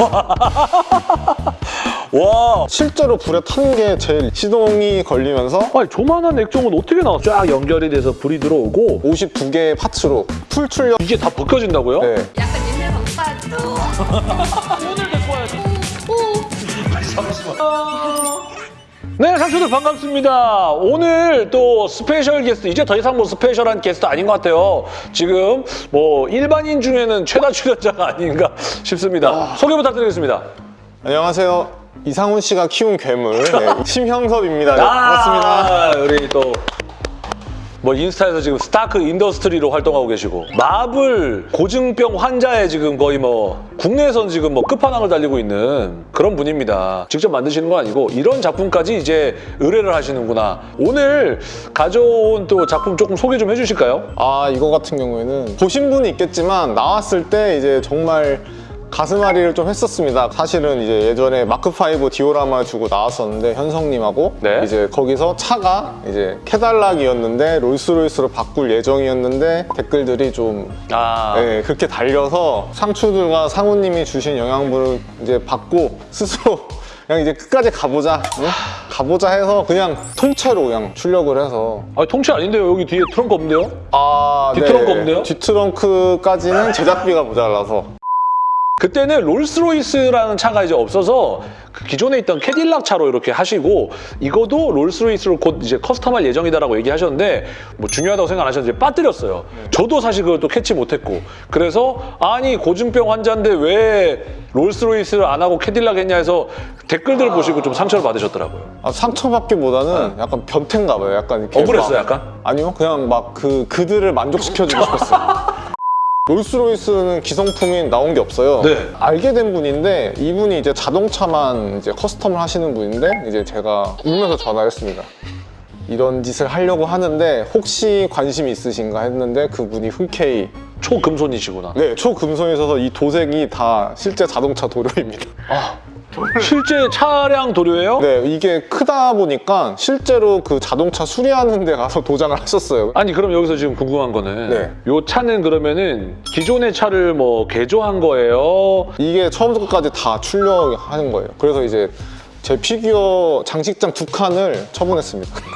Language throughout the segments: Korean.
와 실제로 불에 탄 게 제일 시동이 걸리면서 아니 조만한 액정은 어떻게 나와? 쫙 연결이 돼서 불이 들어오고 52개의 parts로 full 출력 이게 다 벗겨진다고요? 네. 약간 옛날 방파 네, 상추들 반갑습니다. 오늘 또 스페셜 게스트, 이제 더 이상 뭐 스페셜한 게스트 아닌 것 같아요. 지금 뭐 일반인 중에는 최다 출연자가 아닌가 싶습니다. 소개 부탁드리겠습니다. 안녕하세요. 이상훈 씨가 키운 괴물 네, 심형섭입니다. 네, 반갑습니다. 아, 우리 또. 뭐 인스타에서 지금 스타크 인더스트리로 활동하고 계시고 마블 고증병 환자의 지금 거의 뭐 국내에선 지금 뭐 끝판왕을 달리고 있는 그런 분입니다. 직접 만드시는 건 아니고 이런 작품까지 이제 의뢰를 하시는구나. 오늘 가져온 또 작품 조금 소개 좀 해주실까요? 아 이거 같은 경우에는 보신 분이 있겠지만 나왔을 때 이제 정말 가슴앓이를 좀 했었습니다. 사실은 이제 예전에 마크5 디오라마 주고 나왔었는데 현성님하고 네. 이제 거기서 차가 이제 캐달락이었는데 롤스로이스로 바꿀 예정이었는데 댓글들이 좀 아, 네, 그렇게 달려서 상추들과 상우님이 주신 영양분을 이제 받고 스스로 그냥 이제 끝까지 가보자 응? 가보자 해서 그냥 통째로 그냥 출력을 해서 아 통짜 아닌데요? 여기 뒤에 트렁크 없는데요? 아 뒷트렁크 없네요? 뒷트렁크까지는 제작비가 모자라서 그때는 롤스로이스라는 차가 이제 없어서 그 기존에 있던 캐딜락 차로 이렇게 하시고 이거도 롤스로이스로 곧 이제 custom할 예정이다라고 얘기하셨는데 뭐 중요하다고 생각 안 하셨는데 빠뜨렸어요. 저도 사실 그걸 또 캐치 못했고 그래서 아니 고증병 환자인데 왜 롤스로이스를 안 하고 캐딜락 했냐 해서 댓글들을 보시고 좀 상처를 받으셨더라고요. 아, 상처받기보다는 약간 변태인가 봐요 약간 이렇게 억울했어요, 막- 약간? 아니요 그냥 막 그 그들을 만족시켜주고 싶었어요 롤스로이스는 기성품이 나온 게 없어요. 네. 알게 된 분인데 이분이 이제 자동차만 이제 custom을 하시는 분인데 이제 제가 울면서 전화했습니다. 이런 짓을 하려고 하는데 혹시 관심이 있으신가 했는데 그분이 흔쾌히 초금손이시구나. 네 초금손이 있어서 이 도색이 다 실제 자동차 도료입니다. 아, 실제 차량 도료예요? 네 이게 크다 보니까 실제로 그 자동차 수리하는 데 가서 도장을 하셨어요. 아니 그럼 여기서 지금 궁금한 거는 네. 요 차는 그러면은 기존의 차를 뭐 개조한 거예요? 이게 처음부터 끝까지 다 출력하는 거예요. 그래서 이제 제 피규어 장식장 두 칸을 처분했습니다.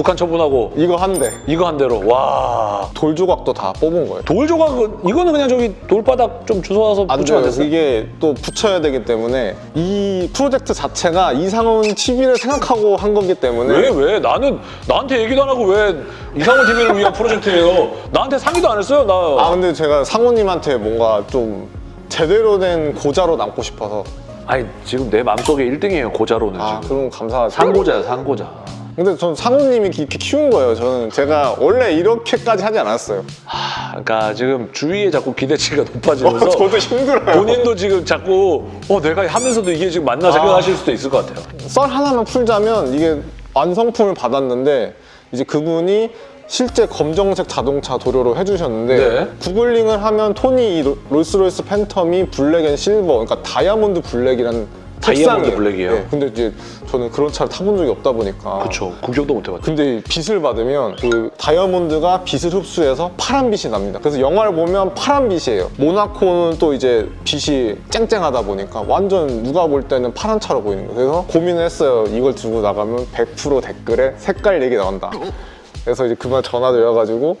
두 칸 처분하고 이거 한 대, 이거 한 대로 와. 돌 조각도 다 뽑은 거예요. 돌 조각은 이거는 그냥 저기 돌바닥 좀 주워와서 안 돼요. 이게 또 붙여야 되기 때문에 이 프로젝트 자체가 이상훈 TV를 생각하고 한 거기 때문에 왜 왜? 나는 나한테 얘기도 안 하고 왜 이상훈 TV를 위한 프로젝트예요? 나한테 상의도 안 했어요 나. 아 근데 제가 상훈님한테 뭔가 좀 제대로 된 고자로 남고 싶어서 아니 지금 내 마음속에 1등이에요 고자로는 아 지금. 그럼 감사하죠. 상고자야 상고자. 근데 전 상훈님이 이렇게 키운 거예요. 저는 제가 원래 이렇게까지 하지 않았어요. 아, 그러니까 지금 주위에 자꾸 기대치가 높아지면서 어, 저도 힘들어요. 본인도 지금 자꾸 어 내가 하면서도 이게 지금 맞나 생각하실 수도 있을 것 같아요. 썰 하나만 풀자면 이게 완성품을 받았는데 이제 그분이 실제 검정색 자동차 도료로 해주셨는데 네. 구글링을 하면 톤이 이 로- 롤스로이스 팬텀이 black and silver 그러니까 diamond black이라는 다이아몬드. 블랙이에요? 네, 근데 이제 저는 그런 차를 타본 적이 없다 보니까 그렇죠. 구경도 못 해봤죠. 근데 빛을 받으면 그 다이아몬드가 빛을 흡수해서 파란 빛이 납니다. 그래서 영화를 보면 파란 빛이에요. 모나코는 또 이제 빛이 쨍쨍하다 보니까 완전 누가 볼 때는 파란 차로 보이는 거예요. 그래서 고민을 했어요. 이걸 들고 나가면 100% 댓글에 색깔 얘기 나온다. 그래서 이제 그만 전화 드려가지고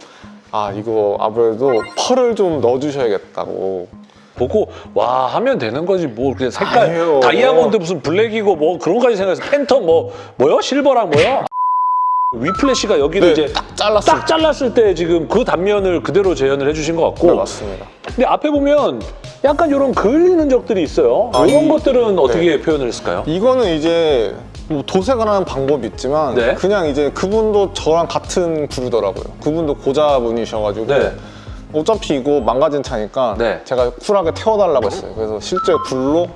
아 이거 아무래도 펄을 좀 넣어주셔야겠다고 보고 와 하면 되는 거지 뭐 그냥 색깔 아니에요. 다이아몬드 무슨 블랙이고 뭐 그런 거까지 생각해서 팬텀 뭐 뭐요 실버랑 뭐요 위플래시가 여기를 네, 이제 딱 잘랐을 딱 잘랐을 때 지금 그 단면을 그대로 재현을 해주신 것 같고 네, 맞습니다. 근데 앞에 보면 약간 이런 그을린 흔적들이 있어요 아, 이런 이- 것들은 어떻게 네. 표현을 했을까요? 이거는 이제 뭐 도색을 하는 방법이 있지만 네. 그냥 이제 그분도 저랑 같은 부류더라고요. 그분도 고자분이셔가지고 네. 어차피 이거 망가진 차니까 네. 제가 쿨하게 태워달라고 했어요. 그래서 실제 불로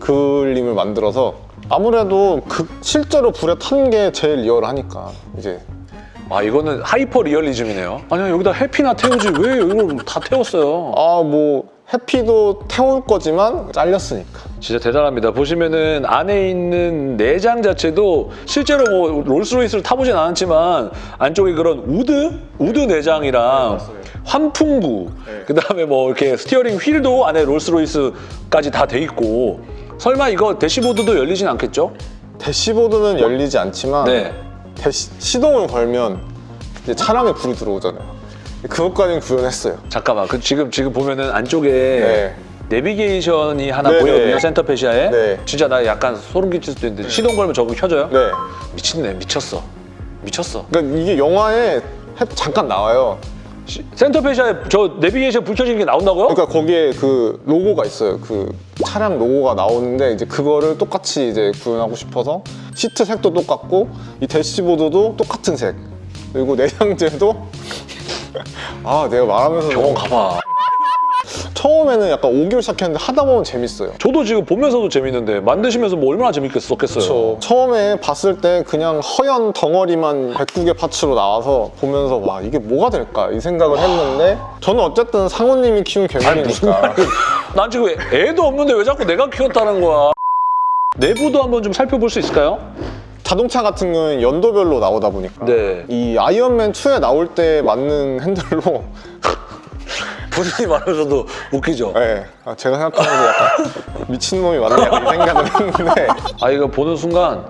그림을 만들어서 아무래도 그 실제로 불에 탄 게 제일 리얼하니까 이제 아 이거는 하이퍼 리얼리즘이네요 아니야 여기다 해피나 태우지 왜 이걸 다 태웠어요 아뭐 해피도 태울 거지만 잘렸으니까 진짜 대단합니다. 보시면은 안에 있는 내장 자체도 실제로 뭐 롤스로이스를 타보진 않았지만 안쪽에 그런 wood wood 내장이랑 환풍구 네. 그 다음에 뭐 이렇게 steering wheel도 안에 롤스로이스까지 다 돼 있고 설마 이거 대시보드도 열리진 않겠죠? 대시보드는 열리지 않지만 네. 시동을 걸면 이제 차량에 불이 들어오잖아요. 그것까지는 구현했어요. 잠깐만. 그 지금 지금 보면은 안쪽에 네. 내비게이션이 하나 네, 보이거든요. 네. 센터페시아에. 네. 진짜 나 약간 소름 끼칠 수도 있는데 시동 걸면 저거 켜져요? 네. 미친네. 미쳤어. 미쳤어. 그러니까 이게 영화에 해- 잠깐 나와요. 시- 센터페시아에 저 내비게이션 불 켜지는 게 나온다고요? 그러니까 거기에 그 로고가 있어요. 그 차량 로고가 나오는데 이제 그거를 똑같이 이제 구현하고 싶어서 시트 색도 똑같고 이 대시보드도 똑같은 색. 그리고 내장재도 아 내가 말하면서 병원 가봐. 처음에는 약간 오기로 시작했는데 하다 보면 재밌어요. 저도 지금 보면서도 재밌는데 만드시면서 뭐 얼마나 재밌겠었겠어요. 처음에 봤을 때 그냥 허연 덩어리만 109개 파츠로 나와서 보면서 와 이게 뭐가 될까 이 생각을 했는데 저는 어쨌든 상우님이 키운 괴물이니까 난 지금 애도 없는데 왜 자꾸 내가 키웠다는 거야. 내부도 한번 좀 살펴볼 수 있을까요? 자동차 같은 경우는 연도별로 나오다 보니까 네. 이 아이언맨 2에 나올 때 맞는 핸들로 본인이 말하셔도 웃기죠. 네, 아, 제가 생각하면서 약간 미친놈이 약간 이 생각을 했는데 아 이거 보는 순간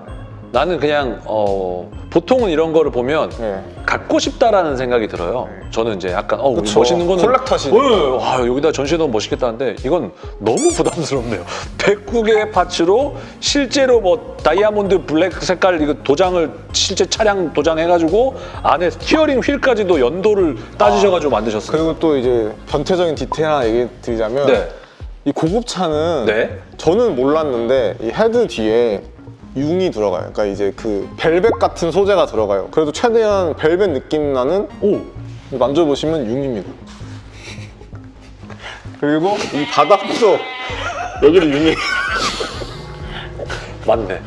나는 그냥 어 보통은 이런 거를 보면 네. 갖고 싶다라는 생각이 들어요. 저는 이제 약간 어 그쵸. 멋있는 거는 콜렉터시니까. 어, 와 여기다 전시해 놓으면 멋있겠다는데 이건 너무 부담스럽네요. 109개의 parts로 실제로 뭐 diamond black 색깔 이거 도장을 실제 차량 도장해가지고 안에 steering wheel까지도 연도를 따지셔가지고 만드셨어요. 그리고 또 이제 변태적인 디테일 하나 얘기 드리자면 네. 이 고급차는 네. 저는 몰랐는데 이 헤드 뒤에 융이 들어가요. 그러니까 이제 그 벨벳 같은 소재가 들어가요. 그래도 최대한 벨벳 느낌 나는 오 만져보시면 융입니다. 그리고 이 바닥도 여기도 융이 맞네.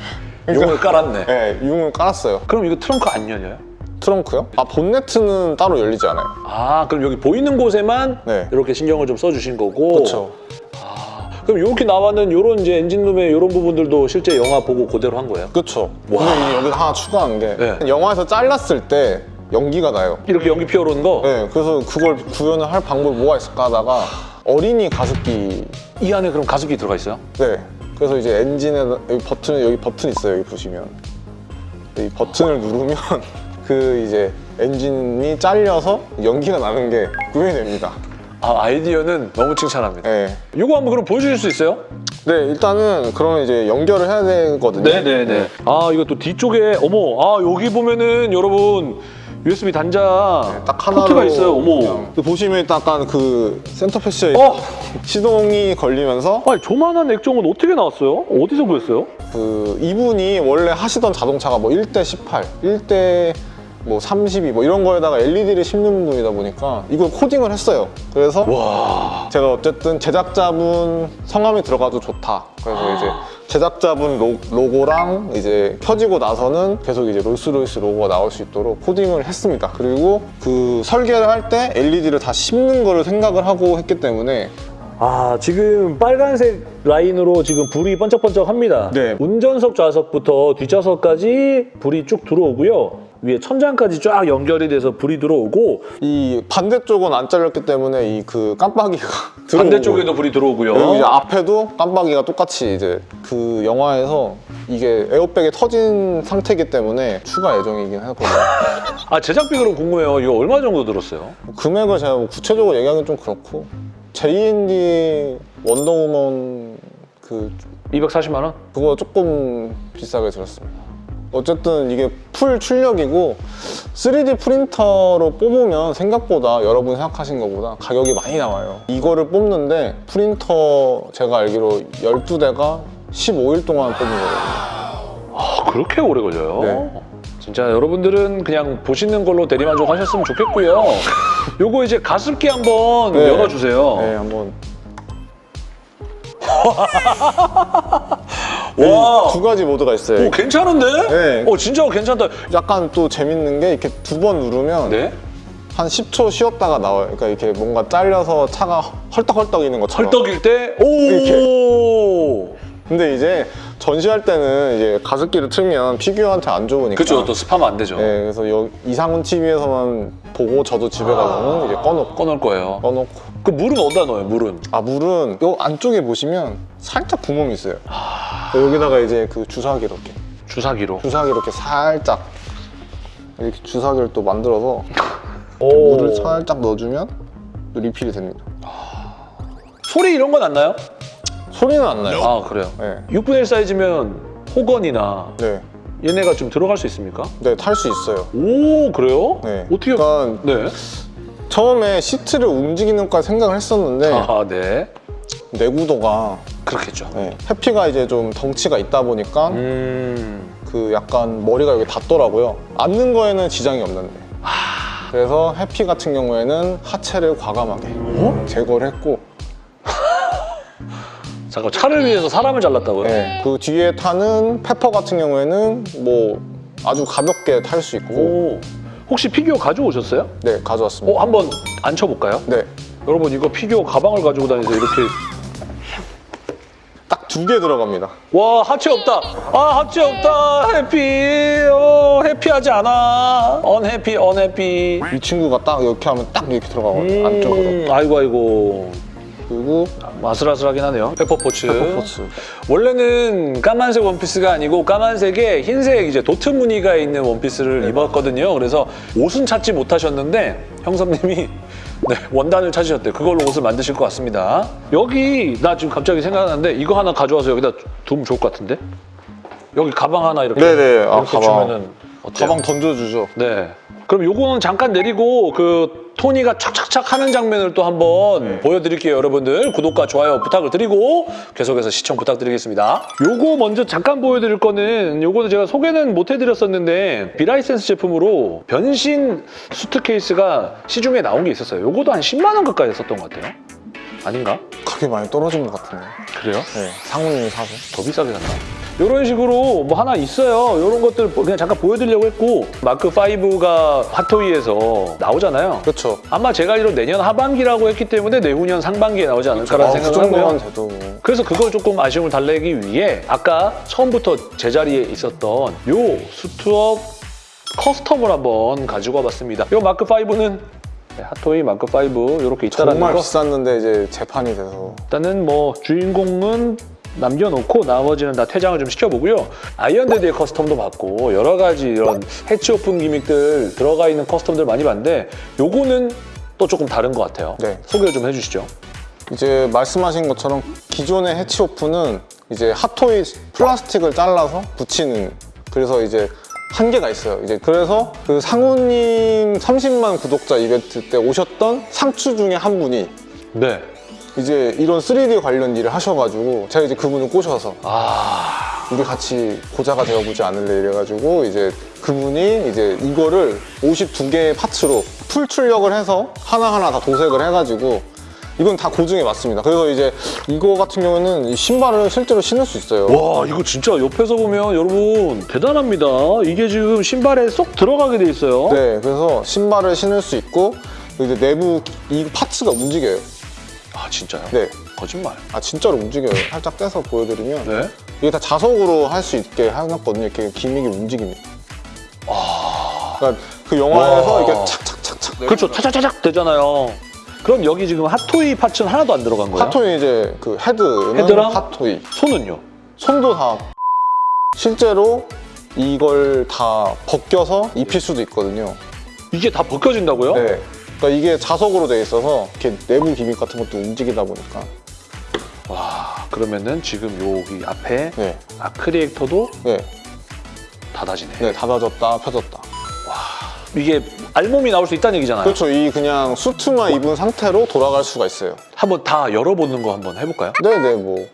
그러니까- 용을 깔았네. 네, 융을 깔았어요. 그럼 이거 트렁크 안 열려요? 트렁크요? 아 본네트는 따로 열리지 않아요. 아 그럼 여기 보이는 곳에만 네. 이렇게 신경을 좀 써주신 거고 그렇죠. 그럼 이렇게 나와는 이런 이제 엔진룸의 이런 부분들도 실제 영화 보고 그대로 한 거예요? 그렇죠. 근데 이 여기 하나 추가한 게 네. 영화에서 잘랐을 때 연기가 나요. 이렇게 연기 피어오르는 거? 네, 그래서 그걸 구현을 할 방법이 뭐가 있을까 하다가 어린이 가습기 이 안에 그럼 가습기 들어가 있어요? 네. 그래서 이제 엔진에 여기 버튼 여기 버튼 있어요. 여기 보시면 이 버튼을 누르면 그 이제 엔진이 잘려서 연기가 나는 게 구현이 됩니다. 아 아이디어는 너무 칭찬합니다. 네. 이거 한번 그럼 보여주실 수 있어요? 네, 일단은 그러면 이제 연결을 해야 되거든요. 네네네. 아 이거 또 뒤쪽에 어머 아 여기 보면은 여러분 USB 단자 딱 하나로 포트가 있어요. 어머. 그냥 보시면 일단 약간 그 센터페시아에 어. 시동이 걸리면서 아니 조그만한 액정은 어떻게 나왔어요? 어디서 구했어요? 그 이분이 원래 하시던 자동차가 뭐 1대 18, 1대 뭐 32, 뭐 이런 거에다가 LED를 심는 분이다 보니까 이걸 코딩을 했어요. 그래서 와. 제가 어쨌든 제작자분 성함이 들어가도 좋다. 그래서 이제 제작자분 로, 로고랑 이제 켜지고 나서는 계속 이제 롤스로이스 로고가 나올 수 있도록 코딩을 했습니다. 그리고 그 설계를 할 때 LED를 다 심는 거를 생각을 하고 했기 때문에 아 지금 빨간색 라인으로 지금 불이 번쩍번쩍합니다. 네. 운전석 좌석부터 뒷좌석까지 불이 쭉 들어오고요. 위에 천장까지 쫙 연결이 돼서 불이 들어오고 이 반대쪽은 안 잘렸기 때문에 이 그 깜빡이가 들어오고 반대쪽에도 불이 들어오고요. 이제 앞에도 깜빡이가 똑같이 이제 그 영화에서 이게 에어백이 터진 상태이기 때문에 추가 예정이긴 하거든요. 아 제작비 그럼 궁금해요. 이거 얼마 정도 들었어요? 금액을 제가 뭐 구체적으로 얘기하기는 좀 그렇고 JND 원더우먼 그 240만 원? 그거 조금 비싸게 들었습니다. 어쨌든 이게 풀 출력이고 3D 프린터로 뽑으면 생각보다 여러분이 생각하신 것보다 가격이 많이 나와요. 이거를 뽑는데 프린터 제가 알기로 12대가 15일 동안 뽑는 거거든요. 아 그렇게 오래 걸려요? 네. 진짜 여러분들은 그냥 보시는 걸로 대리만족 하셨으면 좋겠고요. 요거 이제 가습기 한번 네. 열어주세요. 네, 한번 와, 두 가지 모드가 있어요. 오 괜찮은데? 네. 어 진짜 괜찮다. 약간 또 재밌는 게 이렇게 두 번 누르면 네? 한 10초 쉬었다가 나와요. 그러니까 이렇게 뭔가 잘려서 차가 헐떡헐떡이는 것처럼. 헐떡일 때 오. 근데 이제 전시할 때는 이제 가습기를 틀면 피규어한테 안 좋으니까. 그렇죠. 또 습하면 안 되죠. 네, 그래서 여, 이상훈 TV에서만 보고 저도 집에 가서는 이제 꺼놓고 꺼놓을 거예요. 꺼놓고. 그 물은 어디다 넣어요? 물은? 아 물은 요 안쪽에 보시면 살짝 구멍이 있어요. 여기다가 이제 그 주사기 이렇게 주사기로. 주사기 이렇게 살짝 이렇게 주사기를 또 만들어서 오. 물을 살짝 넣어주면 또 리필이 됩니다. 소리 이런 건 안 나요? 소리는 안 나요. 아 그래요. 네, 6분의 1 사이즈면 호건이나 네, 얘네가 좀 들어갈 수 있습니까? 네, 탈 수 있어요. 오 그래요? 네. 어떻게? 그러니까 네. 처음에 시트를 움직이는 까 생각을 했었는데 아 네. 내구도가 그렇겠죠. 네, 해피가 이제 좀 덩치가 있다 보니까 음. 그 약간 머리가 여기 닿더라고요. 앉는 거에는 지장이 없는데. 그래서 해피 같은 경우에는 하체를 과감하게 제거를 했고 잠깐 차를 위해서 사람을 잘랐다고요? 네, 그 뒤에 타는 페퍼 같은 경우에는 뭐 아주 가볍게 탈 수 있고 오. 혹시 피규어 가져오셨어요? 네 가져왔습니다. 어 한번 앉혀볼까요? 네, 여러분 이거 피규어 가방을 가지고 다니셔서 이렇게 딱두개 들어갑니다. 와 하체 없다 아 하체 없다 해피 어 해피하지 않아 언해피 언해피 이 친구가 딱 이렇게 하면 딱 이렇게 들어가거든요 안쪽으로. 음, 아이고 아이고 그리고 아슬아슬하긴 하네요. 페퍼포츠. 페퍼포츠. 원래는 까만색 원피스가 아니고 까만색에 흰색 이제 도트 무늬가 있는 원피스를 입었거든요. 그래서 옷은 찾지 못하셨는데 형섭님이 네, 원단을 찾으셨대요. 그걸로 옷을 만드실 것 같습니다. 여기 나 지금 갑자기 생각나는데 이거 하나 가져와서 여기다 두면 좋을 것 같은데? 여기 가방 하나 이렇게 네네, 아, 이렇게 가방. 주면은 어때요? 가방 던져주죠. 네. 그럼 요거는 잠깐 내리고 그 토니가 착착착 하는 장면을 또 한번 네. 보여드릴게요, 여러분들. 구독과 좋아요 부탁을 드리고 계속해서 시청 부탁드리겠습니다. 요거 먼저 잠깐 보여드릴 거는 요거는 제가 소개는 못 해드렸었는데 비라이센스 제품으로 변신 수트케이스가 시중에 나온 게 있었어요. 요거도 한 10만 원 가까이 했었던 것 같아요. 아닌가? 그렇게 많이 떨어진 것 같은데. 그래요? 네, 상훈님이 사서. 더 비싸게 샀나? 이런 식으로 뭐 하나 있어요. 이런 것들 그냥 잠깐 보여드리려고 했고 마크 5가 핫토이에서 나오잖아요. 그렇죠. 아마 제가 알기로 내년 하반기라고 했기 때문에 내후년 상반기에 나오지 않을까라는 아, 그 생각을 정도만 하고요. 돼도 뭐. 그래서 그걸 조금 아쉬움을 달래기 위해 아까 처음부터 제자리에 있었던 요 수트업 커스텀을 한번 가지고 와봤습니다. 요 마크 5는 핫토이 마크 5 이렇게 있다라는 정말 거. 비쌌는데 이제 재판이 돼서 일단은 뭐 주인공은 남겨놓고 나머지는 다 퇴장을 좀 시켜보고요. 아이언데드의 custom도 받고 여러 가지 이런 hatch open gimmick들 들어가 있는 custom들 많이 봤는데 요거는 또 조금 다른 것 같아요. 네. 소개 좀 해주시죠. 이제 말씀하신 것처럼 기존의 hatch open은 이제 핫토이 플라스틱을 잘라서 붙이는 그래서 이제 한계가 있어요. 이제 그래서 그 상우님 30만 구독자 이벤트 때 오셨던 상추 중에 한 분이 네. 이제 이런 3D 관련 일을 하셔가지고 제가 이제 그분을 꼬셔서 아 우리 같이 고자가 되어보지 않을래 이래가지고 이제 그분이 이제 이거를 52개의 파츠로 풀 출력을 해서 하나하나 다 도색을 해가지고 이건 다 고증에 맞습니다. 그래서 이제 이거 같은 경우는 이 신발을 실제로 신을 수 있어요. 와 이거 진짜 옆에서 보면 여러분 대단합니다. 이게 지금 신발에 쏙 들어가게 돼 있어요. 네, 그래서 신발을 신을 수 있고 이제 내부 이 파츠가 움직여요. 아 진짜요? 네, 거짓말. 아 진짜로 움직여요. 살짝 떼서 보여드리면 네. 이게 다 자석으로 할 수 있게 해놨거든요. 이렇게 기믹이 움직입니다. 그러니까 그 영화에서 와. 이렇게 착착착착 그렇죠. 차차차작 되잖아요. 그럼 여기 지금 핫토이 파츠는 하나도 안 들어간 거예요? 핫토이 이제 그 헤드는 헤드랑? 핫토이 손은요? 손도 다 실제로 이걸 다 벗겨서 입힐 수도 있거든요. 이게 다 벗겨진다고요? 네. 그러니까 이게 자석으로 돼 있어서 이렇게 내부 기믹 같은 것도 움직이다 보니까 와 그러면은 지금 여기 앞에 네, 아크리에이터도 네, 닫아지네. 네 닫아졌다 펴졌다. 이게 알몸이 나올 수 있다는 얘기잖아요. 그렇죠. 이 그냥 수트만 입은 상태로 돌아갈 수가 있어요. 한번 다 열어보는 거 한번 해볼까요? 네, 네, 뭐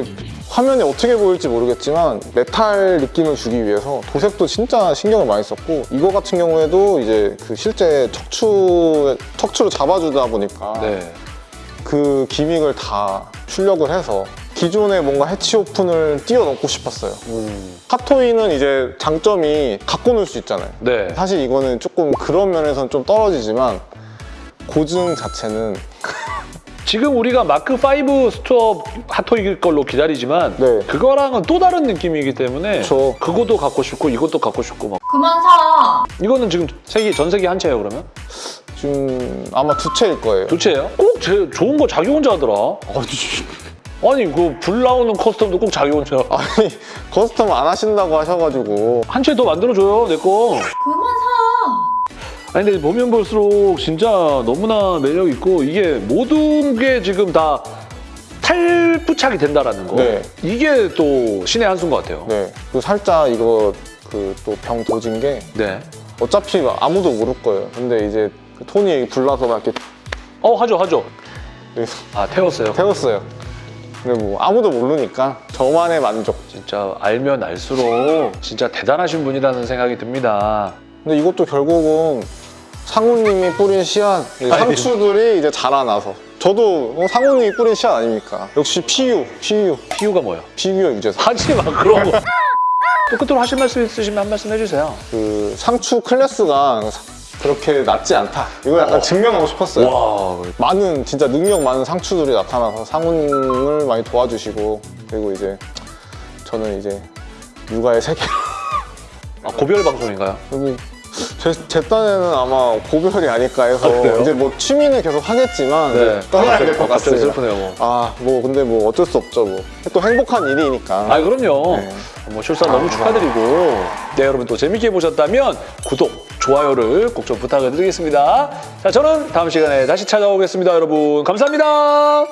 이게 화면에 어떻게 보일지 모르겠지만 메탈 느낌을 주기 위해서 도색도 진짜 신경을 많이 썼고 이거 같은 경우에도 이제 그 실제 척추 척추를 잡아주다 보니까 네. 그 gimmick을 다 출력을 해서 기존에 뭔가 hatch open을 뛰어넘고 싶었어요. 음. 핫토이는 이제 장점이 갖고 놀 수 있잖아요. 네. 사실 이거는 조금 그런 면에서는 좀 떨어지지만 고증 자체는 지금 우리가 마크 5 스토어 핫토이 걸로 기다리지만 네. 그거랑은 또 다른 느낌이기 때문에 그쵸. 그것도 갖고 싶고 이것도 갖고 싶고 막 그만 사. 이거는 지금 세계 전 세계 한 채예요 그러면? 지금 아마 두 채일 거예요. 두 채예요? 꼭 제, 좋은 거 자기 혼자 하더라. 아니 그 불 나오는 커스텀도 꼭 자기 혼자 아니 커스텀 안 하신다고 하셔가지고 한 채 더 만들어줘요 내 거. 그만 사. 아니 근데 보면 볼수록 진짜 너무나 매력 있고 이게 모든 게 지금 다 탈부착이 된다라는 거. 네. 이게 또 신의 한 수인 것 같아요. 네. 그 살짝 이거 그 또 병 도진 게 네. 어차피 아무도 모를 거예요. 근데 이제 그 톤이 불나서 막 이렇게 어 하죠 하죠. 이렇게 아 태웠어요. 태웠어요. 근데 뭐 아무도 모르니까 저만의 만족. 진짜 알면 알수록 진짜 대단하신 분이라는 생각이 듭니다. 근데 이것도 결국은 상우님이 뿌린 씨앗, 이 상추들이 이제 자라나서 저도 어, 상우님이 뿌린 씨앗 아닙니까? 역시 PU, PU, 피우가 뭐예요? 피규어 유재석. 하지 마 그런 거. 또 끝으로 하실 말씀 있으시면 한 말씀 해주세요. 그 상추 클래스가 그렇게 낮지 않다. 이거 약간 증명하고 싶었어요. 와 많은 진짜 능력 많은 상추들이 나타나서 상우님을 많이 도와주시고 그리고 이제 저는 이제 육아의 세계 아, 고별 방송인가요? 그리고 제, 제 딴에는 아마 고별이 아닐까 해서 아? 이제 뭐 취미는 계속 하겠지만 네. 떠나야 될 것 같습니다. 슬프네요. 뭐. 아뭐 근데 뭐 어쩔 수 없죠 뭐 또 행복한 일이니까 아 그럼요. 네. 뭐 출산 너무 축하드리고 네 여러분 또 재밌게 보셨다면 구독, 좋아요를 꼭 좀 부탁을 드리겠습니다. 자 저는 다음 시간에 다시 찾아오겠습니다 여러분 감사합니다.